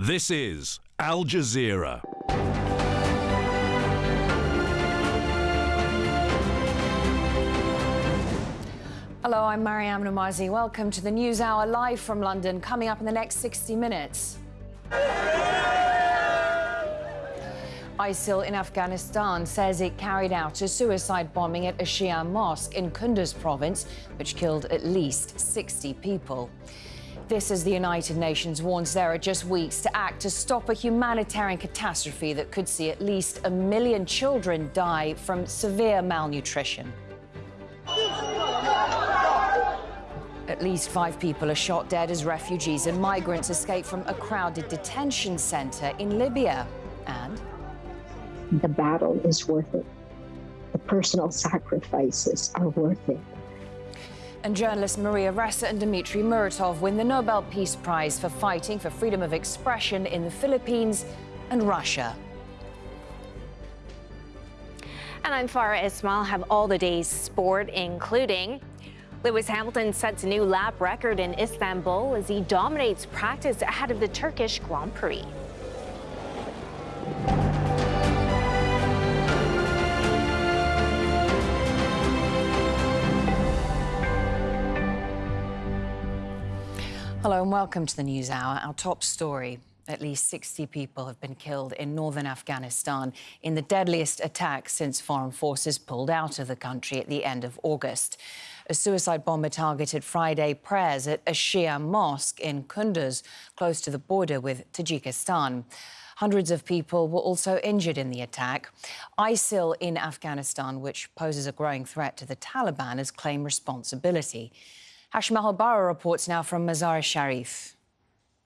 This is Al Jazeera. Hello, I'm Maryam Nemazee. Welcome to the News Hour live from London, coming up in the next 60 minutes. ISIL in Afghanistan says it carried out a suicide bombing at a Shia mosque in Kunduz province, which killed at least 60 people. This as the United Nations warns there are just weeks to act to stop a humanitarian catastrophe that could see at least a million children die from severe malnutrition. At least five people are shot dead as refugees and migrants escape from a crowded detention center in Libya. And the battle is worth it. The personal sacrifices are worth it. And journalists Maria Ressa and Dmitry Muratov win the Nobel Peace Prize for fighting for freedom of expression in the Philippines and Russia. And I'm Farah Ismail. Have all the day's sport, including Lewis Hamilton sets a new lap record in Istanbul as he dominates practice ahead of the Turkish Grand Prix. Hello and welcome to the News Hour. Our top story. At least 60 people have been killed in northern Afghanistan in the deadliest attack since foreign forces pulled out of the country at the end of August. A suicide bomber targeted Friday prayers at a Shia mosque in Kunduz, close to the border with Tajikistan. Hundreds of people were also injured in the attack. ISIL in Afghanistan, which poses a growing threat to the Taliban, has claimed responsibility. Al reports now from Mazar-e Sharif.